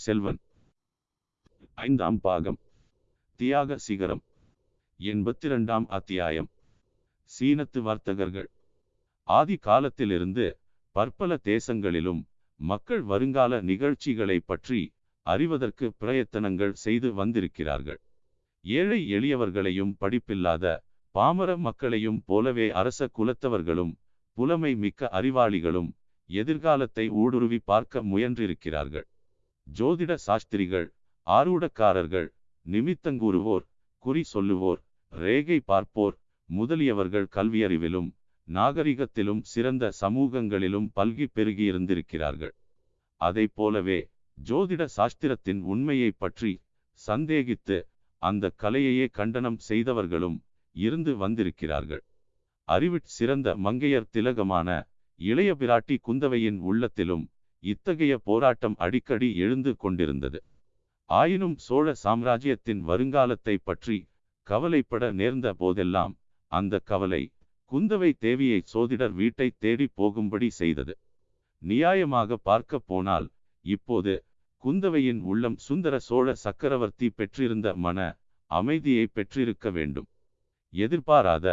பொன்னியின் செல்வன். ஐந்தாம் பாகம். தியாக சிகரம். எண்பத்தி ரெண்டாம் அத்தியாயம். சீனத்து வர்த்தகர்கள். ஆதி காலத்திலிருந்து பற்பல தேசங்களிலும் மக்கள் வருங்கால நிகழ்ச்சிகளை பற்றி அறிவதற்கு பிரயத்தனங்கள் செய்து வந்திருக்கிறார்கள். ஏழை எளியவர்களையும் படிப்பில்லாத பாமர மக்களையும் போலவே அரச குலத்தவர்களும் புலமை மிக்க அறிவாளிகளும் எதிர்காலத்தை ஊடுருவி பார்க்க முயன்றிருக்கிறார்கள். ஜோதிட சாஸ்திரிகள் ஆரூடக்காரர்கள் நிமித்தங்கூறுவோர் குறி சொல்லுவோர் ரேகை பார்ப்போர் முதலியவர்கள் கல்வியறிவிலும் நாகரிகத்திலும் சிறந்த சமூகங்களிலும் பல்கி பெருகியிருந்திருக்கிறார்கள். அதை போலவே ஜோதிட சாஸ்திரத்தின் உண்மையை பற்றி சந்தேகித்து அந்த கலையையே கண்டனம் செய்தவர்களும் இருந்து வந்திருக்கிறார்கள். அறிவிற் சிறந்த மங்கையர் திலகமான இளைய பிராட்டி குந்தவையின் உள்ளத்திலும் இத்தகைய போராட்டம் அடிக்கடி எழுந்து கொண்டிருந்தது. ஆயினும் சோழ சாம்ராஜ்யத்தின் வருங்காலத்தை பற்றி கவலைப்பட நேர்ந்த போதெல்லாம் அந்த கவலை குந்தவை தேவியை சோதிடர் வீட்டை தேடி போகும்படி செய்தது. நியாயமாக பார்க்க போனால் இப்போது குந்தவையின் உள்ளம் சுந்தர சோழ சக்கரவர்த்தி பெற்றிருந்த மன அமைதியை பெற்றிருக்க வேண்டும். எதிர்பாராத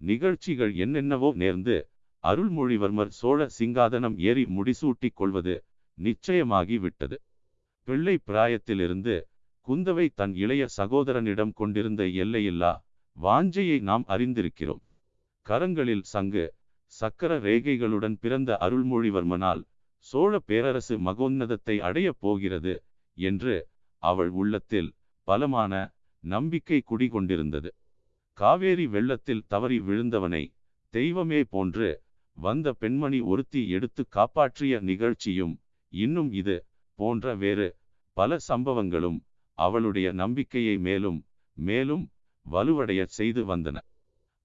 நிகழ்ச்சிகள் என்னென்னவோ நேர்ந்து அருள்மொழிவர்மர் சோழ சிங்காதனம் ஏறி முடிசூட்டிக் கொள்வது நிச்சயமாகி விட்டது பிள்ளை பிராயத்திலிருந்து குந்தவை தன் இளைய சகோதரனிடம் கொண்டிருந்த எல்லையில்லா வாஞ்சையை நாம் அறிந்திருக்கிறோம். கரங்களில் சங்கு சக்கர ரேகைகளுடன் பிறந்த அருள்மொழிவர்மனால் சோழ பேரரசு மகோன்னதத்தை அடையப் போகிறது என்று அவள் உள்ளத்தில் பலமான நம்பிக்கை குடிகொண்டிருந்தது. காவேரி வெள்ளத்தில் தவறி விழுந்தவனை தெய்வமே போன்று வந்த பெண்மணி ஒருத்தி எடுத்து காப்பாற்றிய நிகழ்ச்சியும் இன்னும் இது போன்ற வேறு பல சம்பவங்களும் அவளுடைய நம்பிக்கையை மேலும் மேலும் வலுவடைய செய்து வந்தன.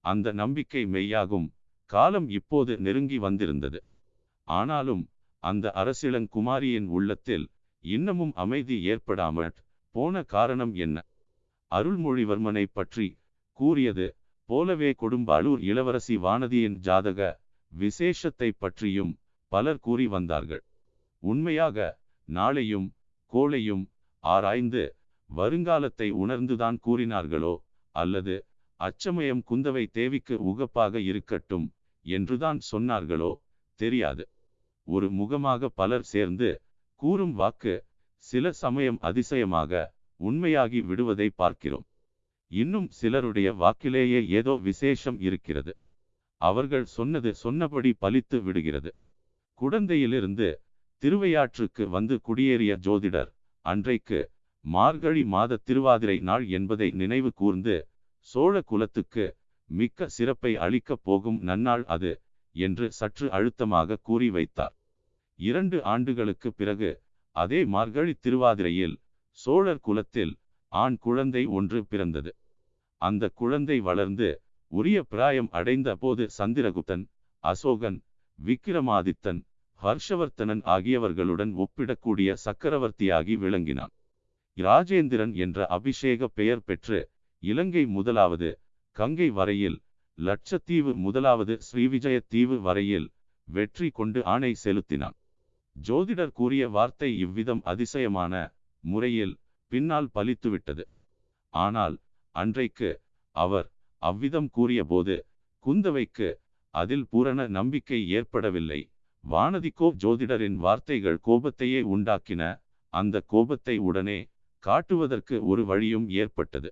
அந்த நம்பிக்கை மெய்யாகும். காலம் இப்போது நெருங்கி வந்திருந்தது. ஆனாலும் அந்த அரசிளங்குமாரியின் உள்ளத்தில் இன்னமும் அமைதி ஏற்படாமல் போன காரணம் என்ன? அருள்மொழிவர்மனை பற்றி கூறியது போலவே கொடும்பாளூர் இளவரசி வானதியின் ஜாதக விசேஷத்தை பற்றியும் பலர் கூறி வந்தார்கள். உண்மையாக நாளையும் கோளையும் ஆராய்ந்து வருங்காலத்தை உணர்ந்துதான் கூறினார்களோ அல்லது அச்சமயம் குந்தவை தேவிக்கு உகப்பாக இருக்கட்டும் என்றுதான் சொன்னார்களோ தெரியாது. ஒரு முகமாக பலர் சேர்ந்து கூறும் வாக்கு சில சமயம் அதிசயமாக உண்மையாகி விடுவதை பார்க்கிறோம். இன்னும் சிலருடைய வாக்கிலேயே ஏதோ விசேஷம் இருக்கிறது. அவர்கள் சொன்னது சொன்னபடி பலித்து விடுகிறது. குடந்தையிலிருந்து திருவையாற்றுக்கு வந்து குடியேறிய ஜோதிடர் அன்றைக்கு மார்கழி மாத திருவாதிரை நாள் என்பதை நினைவு கூர்ந்து சோழ குலத்துக்கு மிக்க சிறப்பை அளிக்கப் போகும் நன்னாள் அது என்று சற்று அழுத்தமாக கூறி வைத்தார். இரண்டு ஆண்டுகளுக்கு பிறகு அதே மார்கழி திருவாதிரையில் சோழர் குலத்தில் ஆண் குழந்தை ஒன்று பிறந்தது. அந்த குழந்தை வளர்ந்து உரிய பிராயம் அடைந்த போது சந்திரகுப்தன் அசோகன் விக்கிரமாதித்தன் ஹர்ஷவர்த்தனன் ஆகியவர்களுடன் ஒப்பிடக்கூடிய சக்கரவர்த்தியாகி விளங்கினான். இராஜேந்திரன் என்ற அபிஷேக பெயர் பெற்று இலங்கை முதலாவது கங்கை வரையில் லட்சத்தீவு முதலாவது ஸ்ரீவிஜய தீவு வரையில் வெற்றி கொண்டு ஆணை செலுத்தினான். ஜோதிடர் கூறிய வார்த்தை இவ்விதம் அதிசயமான முறையில் பின்னால் பலித்துவிட்டது. ஆனால் அன்றைக்கு அவர் அவ்விதம் கூறியபோது குந்தவைக்கு அதில் பூரண நம்பிக்கை ஏற்படவில்லை. வானதிக்கோ ஜோதிடரின் வார்த்தைகள் கோபத்தையே உண்டாக்கின. அந்த கோபத்தை உடனே காட்டுவதற்கு ஒரு வழியும் ஏற்பட்டது.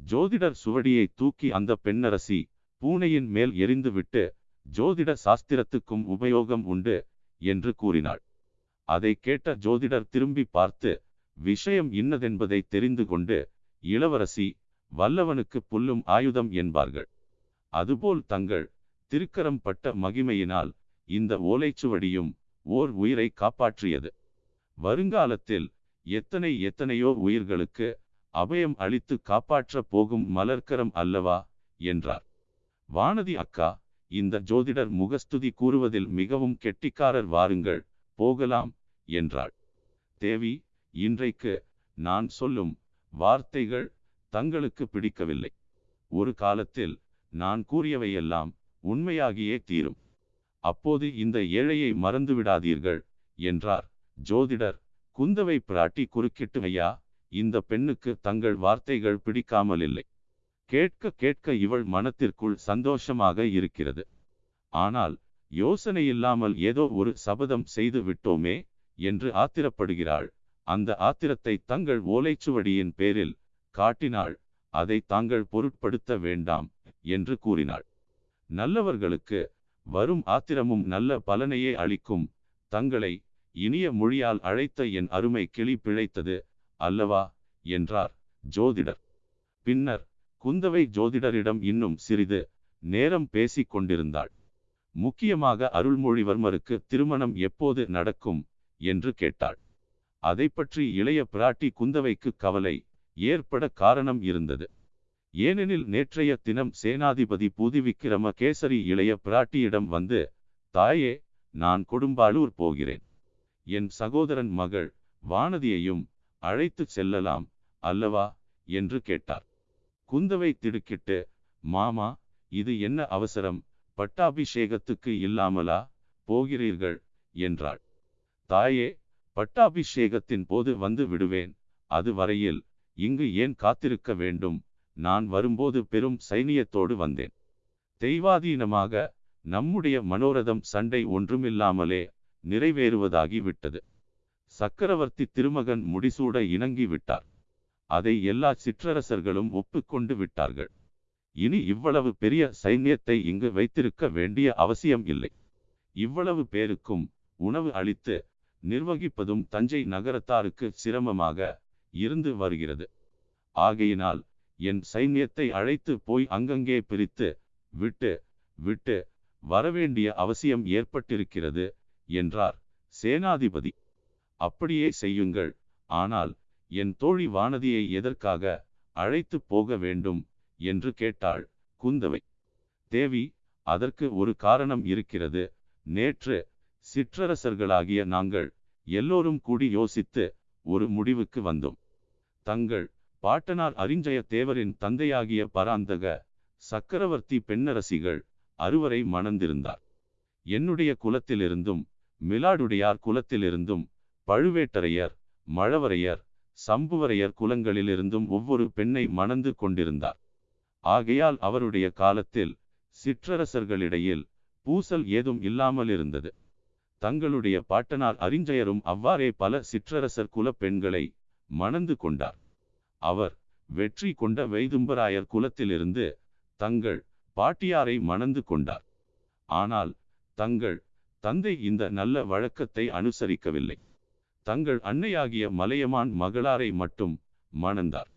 ஜோதிடர் சுவடியை தூக்கி அந்த பெண்ணரசி பூனையின் மேல் எரிந்துவிட்டு ஜோதிட சாஸ்திரத்துக்கும் உபயோகம் உண்டு என்று கூறினாள். அதை கேட்ட ஜோதிடர் திரும்பி பார்த்து விஷயம் இன்னதென்பதை தெரிந்து கொண்டு இளவரசி வல்லவனுக்கு புல்லும் ஆயுதம் என்பார்கள். அதுபோல் தங்கள் திருக்கரம் பட்ட மகிமையினால் இந்த ஓலைச்சுவடியும் ஓர் உயிரை காப்பாற்றியது. வருங்காலத்தில் எத்தனை எத்தனையோ உயிர்களுக்கு அபயம் அளித்து காப்பாற்ற போகும் மலர்க்கரம் அல்லவா? என்றார். வானதி அக்கா இந்த ஜோதிடர் முகஸ்துதி கூறுவதில் மிகவும் கெட்டிக்காரர் வாருங்கள் போகலாம் என்றாள். தேவி இன்றைக்கு நான் சொல்லும் வார்த்தைகள் தங்களுக்கு பிடிக்கவில்லை. ஒரு காலத்தில் நான் கூறியவையெல்லாம் உண்மையாகியே தீரும். அப்போது இந்த ஏழையை மறந்துவிடாதீர்கள் என்றார். ஜோதிடர் குந்தவை பிராட்டி குறுக்கிட்டு ஐயா இந்த பெண்ணுக்கு தங்கள் வார்த்தைகள் பிடிக்காமல் இல்லை கேட்க கேட்க இவள் மனத்திற்குள் சந்தோஷமாக இருக்கிறது. ஆனால் யோசனை இல்லாமல் ஏதோ ஒரு சபதம் செய்து விட்டோமே என்று ஆத்திரப்படுகிறாள். அந்த ஆத்திரத்தை தங்கள் ஓலைச்சுவடியின் பேரில் காட்டினாள் அதை தாங்கள் பொருட்படுத்த வேண்டாம் என்று கூறினாள். நல்லவர்களுக்கு வரும் ஆத்திரமும் நல்ல பலனையே அளிக்கும். தங்களை இனிய மொழியால் அழைத்த என் அருமை கிளி பிழைத்தது அல்லவா? என்றார் ஜோதிடர். பின்னர் குந்தவை ஜோதிடரிடம் இன்னும் சிறிது நேரம் பேசிக் கொண்டிருந்தாள். முக்கியமாக அருள்மொழிவர்மருக்கு திருமணம் எப்போது நடக்கும்? என்று கேட்டாள். அதை பற்றி இளைய பிராட்டி குந்தவைக்கு கவலை ஏற்பட காரணம் இருந்தது. ஏனெனில் நேற்றைய தினம் சேனாதிபதி பூதிவிக்கிரம கேசரி இளைய பிராட்டியிடம் வந்து தாயே நான் கொடும்பாளூர் போகிறேன். என் சகோதரன் மகள் வானதியையும் அழைத்து செல்லலாம் அல்லவா? என்று கேட்டார். குந்தவை திடுக்கிட்டு மாமா இது என்ன அவசரம்? பட்டாபிஷேகத்துக்கு இல்லாமலா? போகிறீர்கள்? என்றாள். தாயே பட்டாபிஷேகத்தின் போது வந்து விடுவேன். அது வரையில் இங்கு ஏன் காத்திருக்க வேண்டும்? நான் வரும்போது பெரும் சைனியத்தோடு வந்தேன். தெய்வாதீனமாக நம்முடைய மனோரதம் சண்டை ஒன்றுமில்லாமலே நிறைவேறுவதாகி விட்டது. சக்கரவர்த்தி திருமகன் முடிசூட இணங்கி விட்டார். அதை எல்லா சிற்றரசர்களும் ஒப்புக்கொண்டு விட்டார்கள். இனி இவ்வளவு பெரிய சைன்யத்தை இங்கு வைத்திருக்க வேண்டிய அவசியம் இல்லை. இவ்வளவு பேருக்கும் உணவு அளித்து நிர்வகிப்பதும் தஞ்சை நகரத்தாருக்கு சிரமமாக இருந்து வருகிறது. ஆகையினால் என் சைன்யத்தை அழைத்து போய் அங்கங்கே பிரித்து விட்டு விட்டு வரவேண்டிய அவசியம் ஏற்பட்டிருக்கிறது என்றார் சேனாதிபதி. அப்படியே செய்யுங்கள். ஆனால் என் தோழி வானதியை எதற்காக அழைத்து போக வேண்டும் என்று கேட்டாள் குந்தவை. தேவி அதற்கு ஒரு காரணம் இருக்கிறது. நேற்று சிற்றரசர்களாகிய நாங்கள் எல்லோரும் கூடி யோசித்து ஒரு முடிவுக்கு வந்தோம். தங்கள் பாட்டனார் அறிஞ்சய தேவரின் தந்தையாகிய பராந்தக சக்கரவர்த்தி பெண்ணரசிகள் அறுவரை மணந்திருந்தார். என்னுடைய குலத்திலிருந்தும் மிலாடுடையார் குலத்திலிருந்தும் பழுவேட்டரையர் மழவரையர் சம்புவரையர் குலங்களிலிருந்தும் ஒவ்வொரு பெண்ணை மணந்து கொண்டிருந்தார். ஆகையால் அவருடைய காலத்தில் சிற்றரசர்களிடையில் பூசல் ஏதும் இல்லாமல் இருந்தது தங்களுடைய பாட்டனார் அரிஞ்சயரும் அவ்வாறே பல சிற்றரசர் குல பெண்களை மணந்து கொண்டார். அவர் வெற்றி கொண்ட வைதும்பராயர் குலத்திலிருந்து தங்கள் பாட்டியாரை மணந்து கொண்டார். ஆனால் தங்கள் தந்தை இந்த நல்ல வழக்கத்தை அனுசரிக்கவில்லை. தங்கள் அன்னையாகிய மலையமான் மகளாரை மட்டும் மணந்தார்.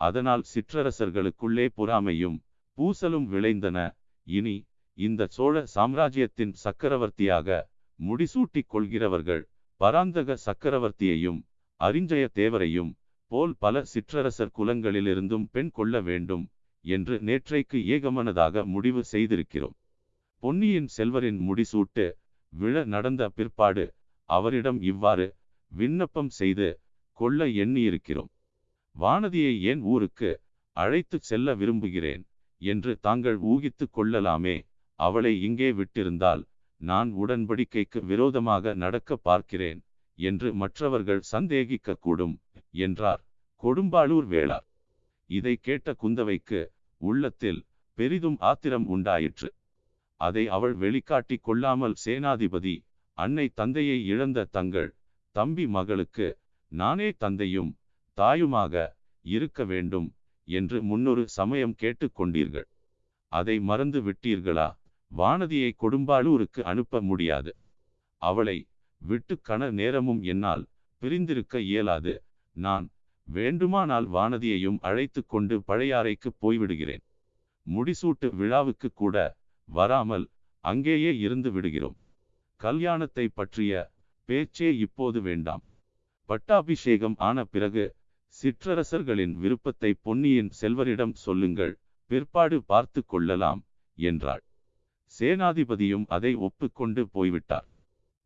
அதனால் சிற்றரசர்களுக்குள்ளே பொறாமையும் பூசலும் விளைந்தன. இனி இந்த சோழ சாம்ராஜ்யத்தின் சக்கரவர்த்தியாக முடிசூட்டிக் கொள்கிறவர்கள் பராந்தக சக்கரவர்த்தியையும் அரிஞ்சய தேவரையும் போல் பல சிற்றரசர் குலங்களிலிருந்தும் பெண் கொள்ள வேண்டும் என்று நேற்றைக்கு ஏகமனதாக முடிவு செய்திருக்கிறோம். பொன்னியின் செல்வரின் முடிசூட்டு விழ நடந்த பிற்பாடு அவரிடம் இவ்வாறு விண்ணப்பம் செய்து கொள்ள எண்ணியிருக்கிறோம். வானதியை ஏன் ஊருக்கு அழைத்து செல்ல விரும்புகிறேன் என்று தாங்கள் ஊகித்து கொள்ளலாமே அவளை இங்கே விட்டிருந்தால் நான் உடன்படிக்கைக்கு விரோதமாக நடக்க பார்க்கிறேன் என்று மற்றவர்கள் சந்தேகிக்கக்கூடும் என்றார். கொடும்பாளூர் வேளார். இதை கேட்ட குந்தவைக்கு உள்ளத்தில் பெரிதும் ஆத்திரம் உண்டாயிற்று. அதை அவள் வெளிக்காட்டி கொள்ளாமல் சேனாதிபதி அன்னை தந்தையை இழந்த தங்கள் தம்பி மகளுக்கு நானே தந்தையும் தாயுமாக இருக்க வேண்டும் என்று முன்னொரு சமயம் கேட்டுக்கொண்டீர்கள் அதை மறந்து விட்டீர்களா? வானதியை கொடும்பாளூருக்கு அனுப்ப முடியாது. அவளை விட்டு கண நேரமும் என்னால் பிரிந்திருக்க இயலாது. நான் வேண்டுமானால் வானதியையும் அழைத்து கொண்டு பழையாறைக்கு போய்விடுகிறேன். முடிசூட்டு விழாவுக்கு கூட வராமல் அங்கேயே இருந்து விடுகிறோம். கல்யாணத்தை பற்றிய பேச்சே இப்போது வேண்டாம். பட்டாபிஷேகம் ஆன பிறகு சிற்றரசர்களின் விருப்பத்தை பொன்னியின் செல்வரிடம் சொல்லுங்கள் பிற்பாடு பார்த்து கொள்ளலாம் என்றாள். சேனாதிபதியும் அதை ஒப்புக்கொண்டு போய்விட்டார்.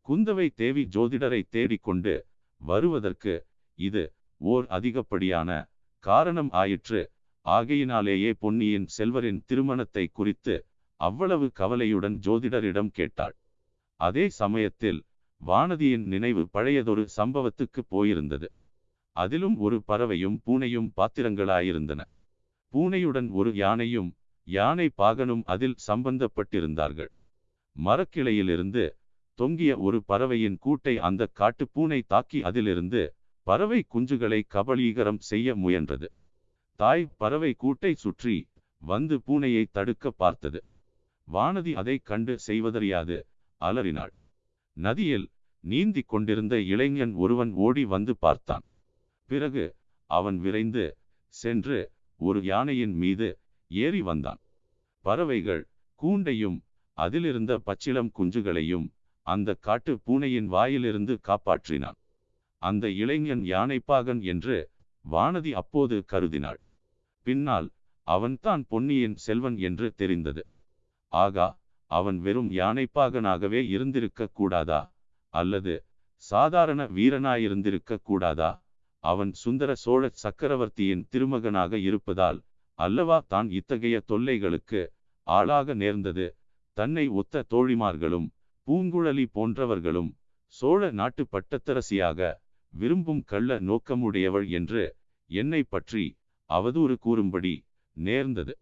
குந்தவை தேவி ஜோதிடரை தேடிக்கொண்டு வருவதற்கு இது ஓர் அதிகப்படியான காரணம் ஆயிற்று. ஆகையினாலேயே பொன்னியின் செல்வரின் திருமணத்தை குறித்து அவ்வளவு கவலையுடன் ஜோதிடரிடம் கேட்டாள். அதே சமயத்தில் வானதியின் நினைவு பழையதொரு சம்பவத்துக்கு போயிருந்தது. அதிலும் ஒரு பறவையும் பூனையும் பாத்திரங்களாயிருந்தன. பூனையுடன் ஒரு யானையும் யானை பாகனும் அதில் சம்பந்தப்பட்டிருந்தார்கள். மரக்கிளையிலிருந்து தொங்கிய ஒரு பறவையின் கூட்டை அந்த காட்டுப்பூனை தாக்கி அதிலிருந்து பறவை குஞ்சுகளை கபளீகரம் செய்ய முயன்றது. தாய் பறவை கூட்டை சுற்றி வந்து பூனையை தடுக்க பார்த்தது. வானதி அதை கண்டு செய்வதறியாது அலறினாள். நதியில் நீந்தி கொண்டிருந்த இளைஞன் ஒருவன் ஓடி வந்து பார்த்தான். பிறகு அவன் விரைந்து சென்று ஒரு யானையின் மீது ஏறி வந்தான். பறவைகள் கூண்டையும் அதிலிருந்த பச்சிளம் குஞ்சுகளையும் அந்த காட்டு பூனையின் வாயிலிருந்து காப்பாற்றினான். அந்த இளைஞன் யானைப்பாகன் என்று வானதி அப்போது கருதினாள். பின்னால் அவன்தான் பொன்னியின் செல்வன் என்று தெரிந்தது. ஆகா அவன் வெறும் யானைப்பாகனாகவே இருந்திருக்க கூடாதா? அல்லது சாதாரண வீரனாயிருந்திருக்க கூடாதா? அவன் சுந்தர சோழ சக்கரவர்த்தியின் திருமகனாக இருப்பதால் அல்லவா தான் இத்தகைய தொல்லைகளுக்கு ஆளாக நேர்ந்தது? தன்னை ஒத்த தோழிமார்களும் பூங்குழலி போன்றவர்களும் சோழ நாட்டு பட்டத்தரசியாக விரும்பும் கள்ள நோக்கமுடையவள் என்று என்னை பற்றி அவதூறு கூறும்படி நேர்ந்தது.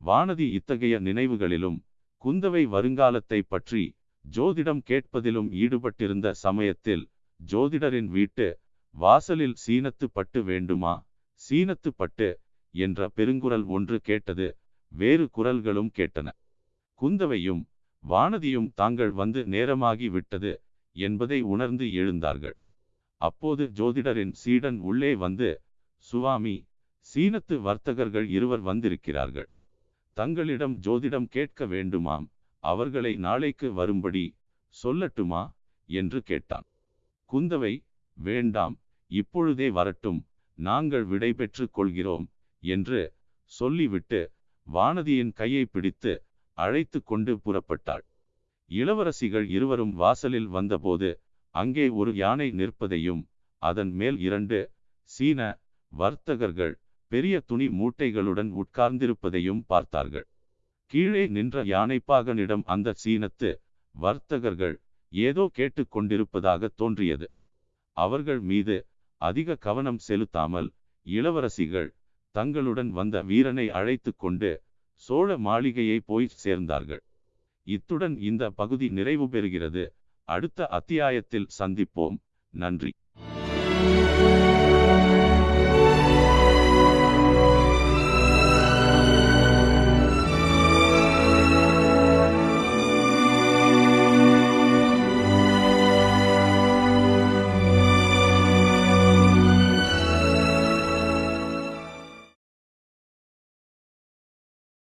வானதி இத்தகைய நினைவுகளிலும் குந்தவை வருங்காலத்தை பற்றி ஜோதிடம் கேட்பதிலும் ஈடுபட்டிருந்த சமயத்தில் ஜோதிடரின் வீட்டு வாசலில் சீனத்து பட்டு வேண்டுமா சீனத்து பட்டு என்ற பெருங்குரல் ஒன்று கேட்டது வேறு குரல்களும் கேட்டன. குந்தவையும் வானதியும் தாங்கள் வந்து நேரமாகி விட்டது என்பதை உணர்ந்து எழுந்தார்கள். அப்போது ஜோதிடரின் சீடன் உள்ளே வந்து சுவாமி சீனத்து வர்த்தகர்கள் இருவர் வந்திருக்கிறார்கள். தங்களிடம் ஜோதிடம் கேட்க வேண்டுமாம். அவர்களை நாளைக்கு வரும்படி சொல்லட்டுமா? என்று கேட்டான். குந்தவை வேண்டாம். இப்பொழுதே வரட்டும். நாங்கள் விடைபெற்று கொள்கிறோம் என்று சொல்லிவிட்டு வானதியின் கையை பிடித்து அழைத்து கொண்டு புறப்பட்டாள். இளவரசிகள் இருவரும் வாசலில் வந்தபோது அங்கே ஒரு யானை நிற்பதையும் அதன் மேல் இரண்டு சீன வர்த்தகர்கள் பெரிய துணி மூட்டைகளுடன் உட்கார்ந்திருப்பதையும் பார்த்தார்கள். கீழே நின்ற யானைப்பாகனிடம் அந்த சீனத்து வர்த்தகர்கள் ஏதோ கேட்டுக்கொண்டிருப்பதாக தோன்றியது. அவர்கள் மீது அதிக கவனம் செலுத்தாமல் இளவரசிகள் தங்களுடன் வந்த வீரனை அழைத்து கொண்டு சோழ மாளிகையை போய் சேர்ந்தார்கள். இத்துடன் இந்த பகுதி நிறைவு பெறுகிறது. அடுத்த அத்தியாயத்தில் சந்திப்போம். நன்றி.